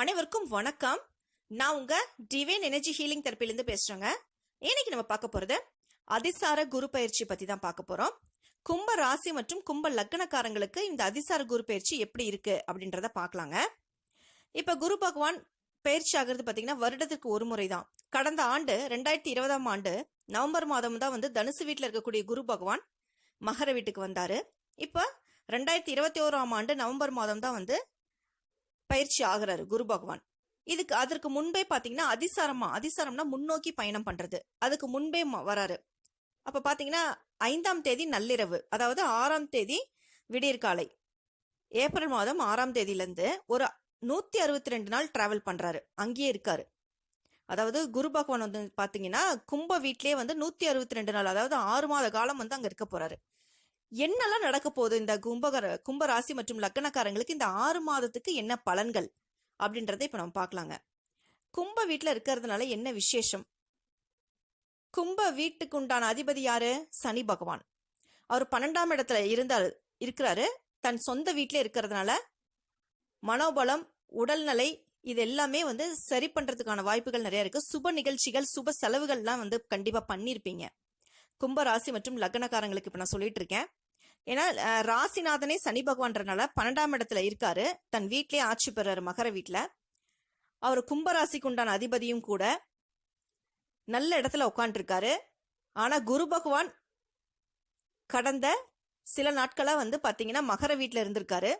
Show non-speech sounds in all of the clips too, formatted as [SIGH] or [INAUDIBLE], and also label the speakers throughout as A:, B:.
A: அனைவருக்கும் வணக்கம். நான் உங்க டிவைன் எனர்ஜி ஹீலிங் தெரப்பிலேருந்து பேசுறேங்க. இன்னைக்கு நம்ம பார்க்க போறது அதிசார குரு பயிற்சி பத்தி தான் பார்க்க போறோம். கும்ப ராசி மற்றும் கும்ப லக்னக்காரங்களுக்கு இந்த அதிசார குரு பயிற்சி எப்படி இருக்கு அப்படின்றத பார்க்கலாங்க. இப்ப குரு பகவான் பயிற்சி ஆகிறது பாத்தீங்கன்னா வருடத்திற்கு ஒரு முறை தான். கடந்த ஆண்டு ரெண்டாயிரத்தி இருபதாம் ஆண்டு நவம்பர் மாதம் தான் வந்து தனுசு வீட்டில் இருக்கக்கூடிய குரு பகவான் மகர வீட்டுக்கு வந்தாரு. இப்போ ரெண்டாயிரத்தி இருபத்தி ஓராம் ஆண்டு நவம்பர் மாதம் தான் வந்து பயிற்சி ஆகிறாரு குரு பகவான். இதுக்கு அதற்கு முன்பே பார்த்தீங்கன்னா அதிசாரமா அதிசாரம்னா முன்னோக்கி பயணம் பண்றது. அதுக்கு முன்பே ம- வராரு. அப்ப பாத்தீங்கன்னா ஐந்தாம் தேதி நள்ளிரவு அதாவது ஆறாம் தேதி விடியற்காலை. ஏப்ரல் மாதம் ஆறாம் தேதியிலேருந்து ஒரு நூத்தி அறுபத்தி ரெண்டு நாள் டிராவல் பண்றாரு. அங்கேயே இருக்காரு. அதாவது குரு பகவான் வந்து பாத்தீங்கன்னா கும்ப வீட்லேயே வந்து நூத்தி அறுபத்தி ரெண்டு நாள் அதாவது ஆறு மாத காலம் வந்து அங்க இருக்க போறாரு. என்னெல்லாம் நடக்க போகுது? இந்த கும்பகர கும்பராசி மற்றும் லக்கணக்காரங்களுக்கு இந்த ஆறு மாதத்துக்கு என்ன பலன்கள்? அப்படின்றத இப்ப நம்ம பார்க்கலாங்க. கும்ப வீட்டில் இருக்கிறதுனால என்ன விசேஷம்? கும்ப வீட்டுக்கு உண்டான அதிபதி யாரு? சனி பகவான். அவர் பன்னெண்டாம் இடத்துல இருந்தார் இருக்கிறாரு. தன் சொந்த வீட்டிலே இருக்கிறதுனால மனோபலம் உடல்நிலை இது எல்லாமே வந்து சரி பண்றதுக்கான வாய்ப்புகள் நிறைய இருக்கு. சுப நிகழ்ச்சிகள் சுப செலவுகள்லாம் வந்து கண்டிப்பா பண்ணியிருப்பீங்க கும்பராசி மற்றும் லக்னக்காரங்களுக்கு இப்ப நான் சொல்லிட்டு இருக்கேன். ஏன்னா ராசிநாதனே சனி பகவான்றனால பன்னெண்டாம் இடத்துல இருக்காரு. தன் வீட்லயே ஆட்சி பெறாரு மகர வீட்டில் அவர் கும்பராசிக்கு உண்டான அதிபதியும் கூட நல்ல இடத்துல உட்காந்துருக்காரு ஆனால் குரு பகவான் கடந்த சில நாட்களாக வந்து பார்த்தீங்கன்னா மகர வீட்டில் இருந்திருக்காரு.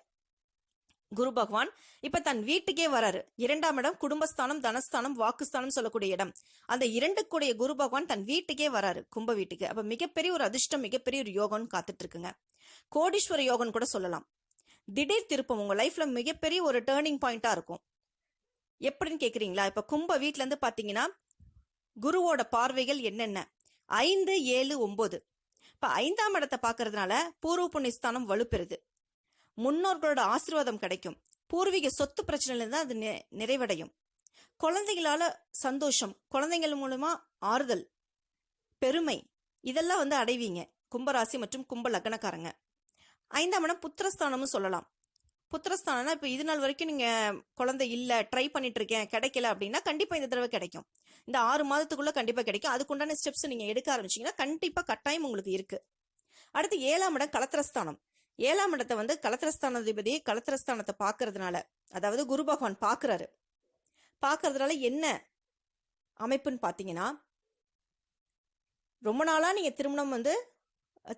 A: குரு பகவான் இப்ப தன் வீட்டுக்கே வராரு. இரண்டாம் இடம் குடும்பஸ்தானம் தனஸ்தானம் வாக்குஸ்தானம் சொல்லக்கூடிய இடம். அந்த இரண்டுக்குடைய குரு பகவான் தன் வீட்டுக்கே வராரு கும்ப வீட்டுக்கு. அப்ப மிகப்பெரிய ஒரு அதிர்ஷ்டம் மிகப்பெரிய ஒரு யோகம்னு காத்துட்டு இருக்குங்க. கோடீஸ்வர யோகன் கூட சொல்லலாம். திடீர் திருப்பம் உங்க லைஃப்ல மிகப்பெரிய ஒரு டேர்னிங் பாயிண்டா இருக்கும். எப்படின்னு கேக்குறீங்களா? இப்ப கும்ப வீட்டிலேருந்து இருந்து பாத்தீங்கன்னா குருவோட பார்வைகள் என்னென்ன? ஐந்து ஏழு ஒன்பது இப்ப ஐந்தாம் இடத்தை பாக்குறதுனால பூர்வ புண்ணியஸ்தானம் வலுப்பெறுது. முன்னோர்களோட ஆசீர்வாதம் கிடைக்கும். பூர்வீக சொத்து பிரச்சனையில தான் அது நிறைவடையும். குழந்தைகளால சந்தோஷம் குழந்தைகள் மூலமா ஆறுதல் பெருமை இதெல்லாம் வந்து அடைவீங்க. கும்பராசி மற்றும் கும்ப லக்னக்காரங்க. ஐந்தாம் இடம் புத்திரஸ்தானம்னு சொல்லலாம். புத்திரஸ்தானம்னா இப்போ இது நாள் வரைக்கும் நீங்கள் குழந்தை இல்லை ட்ரை பண்ணிட்டு இருக்கேன் கிடைக்கல அப்படின்னா கண்டிப்பாக இந்த தடவை கிடைக்கும். இந்த ஆறு மாதத்துக்குள்ளே கண்டிப்பாக கிடைக்கும். அதுக்குண்டான ஸ்டெப்ஸ் நீங்கள் எடுக்க ஆரம்பிச்சீங்கன்னா கண்டிப்பாக கட்டாயம் உங்களுக்கு இருக்குது அடுத்து ஏழாம் இடம் கலத்திரஸ்தானம். ஏழாம் இடத்தை வந்து கலத்திரஸ்தானாதிபதி கலத்திரஸ்தானத்தை பார்க்கறதுனால அதாவது குரு பகவான் பார்க்கறாரு. பார்க்கறதுனால என்ன அமைப்புன்னு பார்த்தீங்கன்னா ரொம்ப நாளாக நீங்கள் திருமணம் வந்து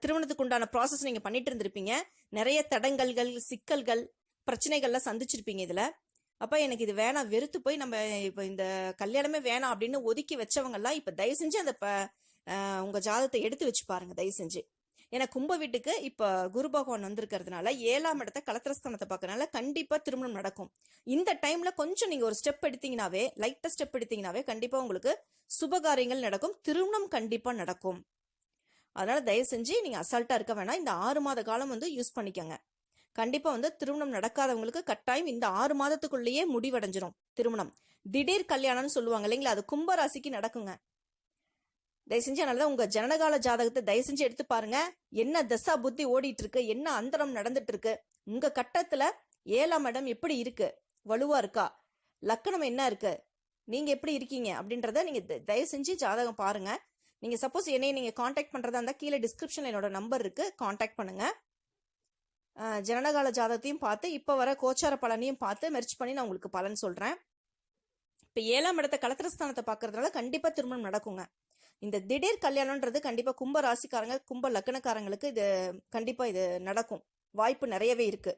A: திருமணத்துக்கு உண்டான ப்ராசஸ் நீங்கள் பண்ணிட்டு இருந்திருப்பீங்க. நிறைய தடங்கல்கள் சிக்கல்கள் பிரச்சனைகள்லாம் சந்திச்சிருப்பீங்க இதில். அப்போ எனக்கு இது வேணாம் வெறுத்து போய் நம்ம இப்போ இந்த கல்யாணமே வேணாம் அப்படின்னு ஒதுக்கி வச்சவங்கெல்லாம் இப்போ தயவு செஞ்சு அந்த ப- ஜாதத்தை எடுத்து வச்சு பாருங்க தயவு செஞ்சு. ஏன்னா கும்ப வீட்டுக்கு இப்போ குரு பகவான் வந்திருக்கிறதுனால ஏழாம் இடத்த கலத்திரஸ்தானத்தை பார்க்கறதுனால கண்டிப்பாக திருமணம் நடக்கும். இந்த டைமில் கொஞ்சம் நீங்கள் ஒரு ஸ்டெப் எடுத்தீங்கனாவே லைட்டாக ஸ்டெப் எடுத்தீங்கனாவே கண்டிப்பாக உங்களுக்கு சுபகாரியங்கள் நடக்கும். திருமணம் கண்டிப்பாக நடக்கும். அதனால் தயவு செஞ்சு நீங்கள் அசால்ட்டாக இருக்க வேணாம். இந்த ஆறு மாத காலம் வந்து யூஸ் பண்ணிக்கோங்க. கண்டிப்பாக வந்து திருமணம் நடக்காதவங்களுக்கு கட்டாயம் இந்த ஆறு மாதத்துக்குள்ளேயே முடிவடைஞ்சிரும். திருமணம். திடீர் கல்யாணம்னு சொல்லுவாங்க இல்லைங்களா? அது கும்பராசிக்கு நடக்குங்க. தயவு செஞ்சு அதனால உங்க ஜனனகால ஜாதகத்தை தயவு செஞ்சு எடுத்து பாருங்க. என்ன தசா புத்தி ஓடிட்டு இருக்கு என்ன அந்தரம் நடந்துட்டு இருக்கு உங்க கட்டத்துல ஏழாம் இடம் எப்படி இருக்கு? வலுவா இருக்கா? லக்கணம் என்ன இருக்கு? நீங்க எப்படி இருக்கீங்க? அப்படின்றத நீங்க த- தயவு செஞ்சு ஜாதகம் பாருங்க. நீங்கள் சப்போஸ் என்னை நீங்கள் காண்டாக்ட் பண்ணுறதா இருந்தால் கீழே டிஸ்கிரிப்ஷனில் என்னோட நம்பர் இருக்குது காண்டாக்ட் பண்ணுங்கள் ஜனனகால ஜாதகத்தையும் பார்த்து இப்போ வர கோச்சார பலனையும் பார்த்து மெர்ச் பண்ணி நான் உங்களுக்கு பலன் சொல்கிறேன் இப்போ ஏழாம் இடத்த கலத்திரஸ்தானத்தை பார்க்கறதுனால கண்டிப்பாக திருமணம் நடக்குங்க. இந்த திடீர் கல்யாணம்ன்றது கண்டிப்பாக கும்ப ராசிக்காரங்க கும்ப லக்னக்காரங்களுக்கு இது கண்டிப்பாக இது நடக்கும். வாய்ப்பு நிறையவே இருக்கு.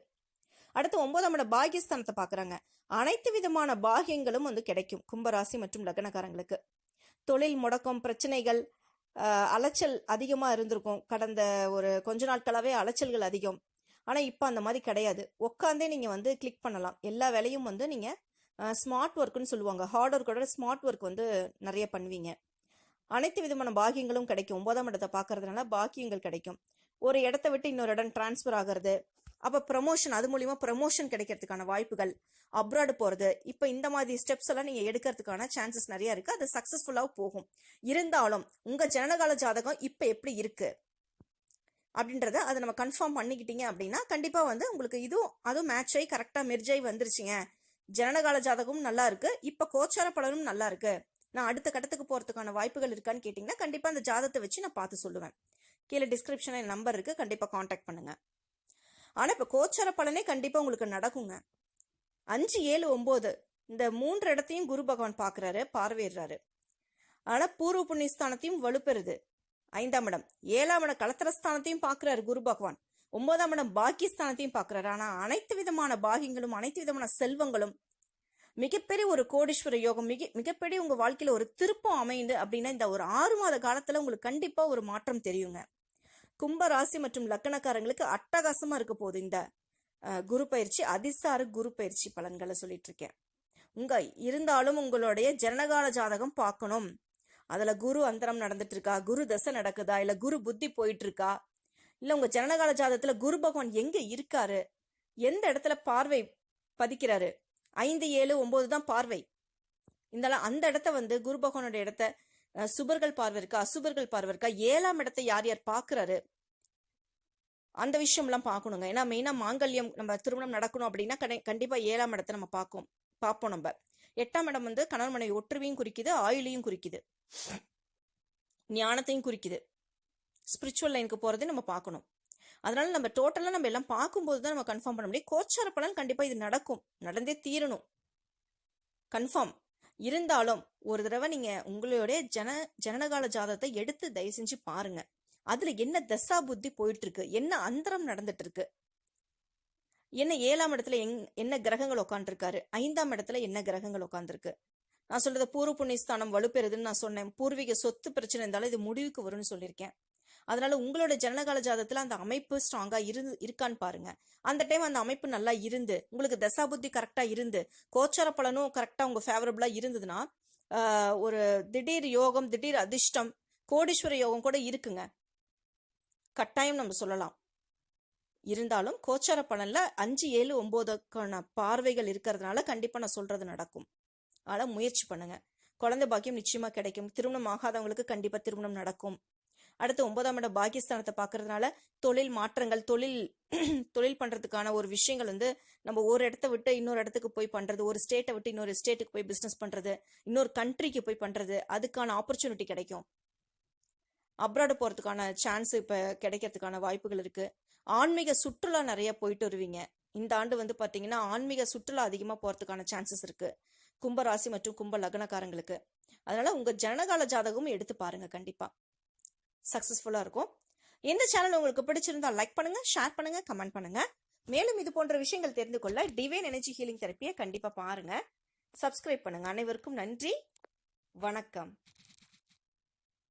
A: அடுத்து ஒன்பதாம் இட பாகியஸ்தானத்தை பார்க்குறாங்க. அனைத்து விதமான பாகியங்களும் வந்து கிடைக்கும் கும்பராசி மற்றும் லக்னக்காரங்களுக்கு. தொழில் முடக்கம் பிரச்சனைகள் அலைச்சல் அதிகமாக இருந்திருக்கும். கடந்த ஒரு கொஞ்ச நாட்களாகவே அலைச்சல்கள் அதிகம். ஆனால் இப்போ அந்த மாதிரி கிடையாது. உட்காந்தே நீங்கள் வந்து கிளிக் பண்ணலாம். எல்லா வேலையும் வந்து நீங்கள் ஸ்மார்ட் ஒர்க்குன்னு சொல்லுவாங்க. ஹார்ட் ஒர்க்கோட ஸ்மார்ட் ஒர்க் வந்து நிறைய பண்ணுவீங்க. அனைத்து விதமான பாக்கியங்களும் கிடைக்கும். ஒன்பதாம் இடத்தை பார்க்கறதுனால பாக்கியங்கள் கிடைக்கும். ஒரு இடத்த விட்டு இன்னொரு இடம் டிரான்ஸ்ஃபர் ஆகிறது அப்போ ப்ரமோஷன் அது மூலிமா ப்ரமோஷன் கிடைக்கிறதுக்கான வாய்ப்புகள் அப்ராடு போகிறது இப்போ இந்த மாதிரி ஸ்டெப்ஸ் எல்லாம் நீங்கள் எடுக்கிறதுக்கான சான்சஸ் நிறைய இருக்குது அது சக்ஸஸ்ஃபுல்லாக போகும். இருந்தாலும் உங்கள் ஜனனகால ஜாதகம் இப்போ எப்படி இருக்குது அப்படின்றத அதை நம்ம கன்ஃபார்ம் பண்ணிக்கிட்டீங்க அப்படின்னா கண்டிப்பாக வந்து உங்களுக்கு இதுவும் அதுவும் மேட்ச் ஆகி கரெக்டாக மெர்ஜ் ஆகி வந்துருச்சுங்க. ஜனனகால ஜாதகமும் நல்லா இருக்குது இப்போ கோச்சார பலனும் நல்லா இருக்குது நான் அடுத்த கட்டத்துக்கு போகிறதுக்கான வாய்ப்புகள் இருக்கான்னு கேட்டிங்கன்னா கண்டிப்பாக அந்த ஜாதத்தை வச்சு நான் பார்த்து சொல்லுவேன். கீழே டிஸ்கிரிப்ஷனில் நம்பர் இருக்குது கண்டிப்பாக காண்டாக்ட் பண்ணுங்கள் ஆனால் இப்போ கோச்சார பலனே கண்டிப்பாக உங்களுக்கு நடக்குங்க. அஞ்சு ஏழு ஒம்பது இந்த மூன்று இடத்தையும் குரு பகவான் பார்க்குறாரு பார்வையிடுறாரு. ஆனால் பூர்வ புண்ணியஸ்தானத்தையும் வலுப்பெறுது. ஐந்தாம் இடம். ஏழாம் இடம் கலத்திரஸ்தானத்தையும் பார்க்குறாரு குரு பகவான். ஒன்பதாம் இடம் பாக்கியஸ்தானத்தையும் பார்க்குறாரு ஆனால் அனைத்து விதமான பாகியங்களும் அனைத்து விதமான செல்வங்களும் மிகப்பெரிய ஒரு கோடீஸ்வர யோகம் மிக மிகப்பெரிய உங்கள் வாழ்க்கையில் ஒரு திருப்பம் அமைந்து அப்படின்னா இந்த ஒரு ஆறு மாத காலத்தில் உங்களுக்கு கண்டிப்பாக ஒரு மாற்றம் தெரியுங்க. கும்ப ராசி மற்றும் லக்கணக்காரங்களுக்கு அட்டகாசமாக இருக்க போகுது இந்த குரு பயிற்சி அதிசார குரு பயிற்சி பலன்களை சொல்லிட்டு இருக்கேன். உங்க இருந்தாலும் உங்களுடைய ஜனகால ஜாதகம் பார்க்கணும். அதில் குரு அந்தரம் நடந்துட்டு இருக்கா? குரு தசை நடக்குதா? இல்லை குரு புத்தி போயிட்டு இருக்கா? இல்லை உங்கள் ஜனனகால ஜாதகத்தில் குரு பகவான் எங்கே இருக்காரு? எந்த இடத்துல பார்வை பதிக்கிறாரு? ஐந்து ஏழு ஒம்பது தான் பார்வை. இந்த அந்த இடத்த வந்து குரு பகவானோட இடத்த சுபர்கள் பார்வை இருக்கா அசுபர்கள் பார்வை இருக்கா ஏழாம் இடத்தை யார் யார் பார்க்குறாரு? அந்த விஷயம்லாம் பார்க்கணுங்க. ஏன்னா மெயினா மாங்கல்யம் நம்ம திருமணம் நடக்கணும் அப்படின்னா கண்டி- கண்டிப்பா ஏழாம் இடத்தை நம்ம பார்ப்போம் பார்ப்போம் நம்ம. எட்டாம் இடம் வந்து கணவன் மனைவி ஒற்றுமையும் குறிக்குது ஆயுளையும் குறிக்குது. ஞானத்தையும் குறிக்குது. ஸ்பிரிச்சுவல் லைனுக்கு போறதை நம்ம பார்க்கணும். அதனால நம்ம டோட்டலா நம்ம எல்லாம் பார்க்கும்போது தான் நம்ம கன்ஃபார்ம் பண்ண முடியும். கோச்சார பலன் கண்டிப்பா இது நடக்கும். நடந்தே தீரணும். கன்ஃபார்ம் இருந்தாலும் ஒரு தடவை நீங்க உங்களுடைய ஜன ஜனனகால ஜாதகத்தை எடுத்து தயவு செஞ்சு பாருங்க. அதுல என்ன தசா புத்தி போயிட்டு இருக்கு என்ன அந்தரம் நடந்துட்டு இருக்கு என்ன ஏழாம் இடத்துல எங் என்ன கிரகங்கள் உட்காந்துருக்காரு ஐந்தாம் இடத்துல என்ன கிரகங்கள் உட்காந்துருக்கு நான் சொல்றது பூர்வ புண்ணியஸ்தானம் வலுப்பெறுதுன்னு நான் சொன்னேன். பூர்வீக சொத்து பிரச்சனை இருந்தாலும் இது முடிவுக்கு வரும்னு சொல்லியிருக்கேன். அதனால உங்களோட ஜனனகால ஜாதகத்துல அந்த அமைப்பு ஸ்ட்ராங்கா இருந்து இருக்கான்னு பாருங்க. அந்த டைம் அந்த அமைப்பு நல்லா இருந்து உங்களுக்கு தசா புத்தி கரெக்டா இருந்து கோச்சார பலனும் கரெக்டா உங்க ஃபேவரபிளா இருந்ததுன்னா ஒரு திடீர் யோகம் திடீர் அதிர்ஷ்டம் கோடீஸ்வர யோகம் கூட இருக்குங்க. கட்டாயம் நம்ம சொல்லலாம். இருந்தாலும் கோச்சார பலன்ல அஞ்சு ஏழு ஒன்பதுக்கான பார்வைகள் இருக்கிறதுனால கண்டிப்பா நான் சொல்றது நடக்கும். அதனால முயற்சி பண்ணுங்க. குழந்தை பாக்கியம் நிச்சயமா கிடைக்கும். திருமணம் ஆகாதவங்களுக்கு கண்டிப்பா திருமணம் நடக்கும். அடுத்து ஒன்பதாம் இடம் பாகிஸ்தானத்தை பார்க்கறதுனால தொழில் மாற்றங்கள் தொழில் [CLEARS THROAT] தொழில் பண்ணுறதுக்கான ஒரு விஷயங்கள் வந்து நம்ம ஒரு இடத்த விட்டு இன்னொரு இடத்துக்கு போய் பண்ணுறது ஒரு ஸ்டேட்டை விட்டு இன்னொரு ஸ்டேட்டுக்கு போய் பிஸ்னஸ் பண்ணுறது இன்னொரு கண்ட்ரிக்கு போய் பண்ணுறது அதுக்கான ஆப்பர்ச்சுனிட்டி கிடைக்கும். அப்ராடு போகிறதுக்கான சான்ஸ் இப்போ கிடைக்கிறதுக்கான வாய்ப்புகள் இருக்குது ஆன்மீக சுற்றுலா நிறைய போயிட்டு வருவீங்க. இந்த ஆண்டு வந்து பார்த்தீங்கன்னா ஆன்மீக சுற்றுலா அதிகமாக போகிறதுக்கான சான்சஸ் இருக்குது கும்பராசி மற்றும் கும்ப லக்னக்காரங்களுக்கு. அதனால் உங்கள் ஜனகால ஜாதகமும் எடுத்து பாருங்கள் கண்டிப்பாக சக்ஸஸ்ஃபுல்லாக இருக்கும். இந்த சேனல் உங்களுக்கு பிடிச்சிருந்தா லைக் பண்ணுங்கள் ஷேர் பண்ணுங்கள் கமெண்ட் பண்ணுங்கள் மேலும் இது போன்ற விஷயங்கள் தெரிந்து கொள்ள டிவைன் எனர்ஜி ஹீலிங் தெரப்பியை கண்டிப்பாக பாருங்கள் சப்ஸ்கிரைப் பண்ணுங்கள் அனைவருக்கும் நன்றி. வணக்கம்.